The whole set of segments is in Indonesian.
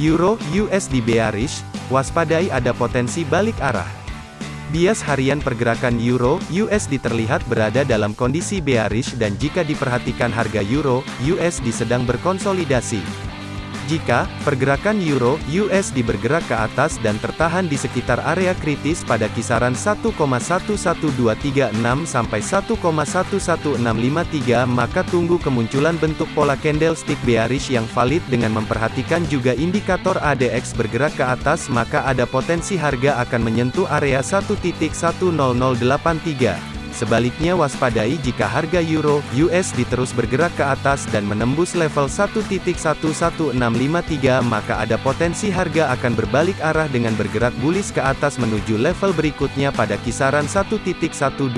Euro USD bearish, waspadai ada potensi balik arah. Bias harian pergerakan Euro USD terlihat berada dalam kondisi bearish dan jika diperhatikan harga Euro USD sedang berkonsolidasi. Jika pergerakan euro USD bergerak ke atas dan tertahan di sekitar area kritis pada kisaran 1,11236 sampai 1,11653 maka tunggu kemunculan bentuk pola candlestick bearish yang valid dengan memperhatikan juga indikator ADX bergerak ke atas maka ada potensi harga akan menyentuh area 1.10083. Sebaliknya waspadai jika harga euro USD terus bergerak ke atas dan menembus level 1.11653 maka ada potensi harga akan berbalik arah dengan bergerak bullish ke atas menuju level berikutnya pada kisaran 1.12326.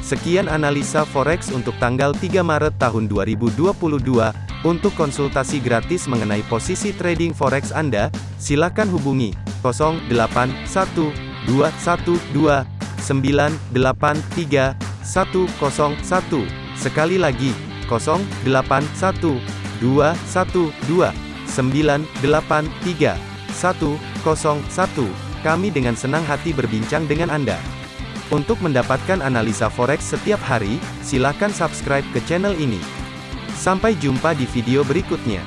Sekian analisa forex untuk tanggal 3 Maret tahun 2022. Untuk konsultasi gratis mengenai posisi trading forex Anda, silakan hubungi 081212 983 101. Sekali lagi, 081 212 983 101. Kami dengan senang hati berbincang dengan Anda. Untuk mendapatkan analisa forex setiap hari, silakan subscribe ke channel ini. Sampai jumpa di video berikutnya.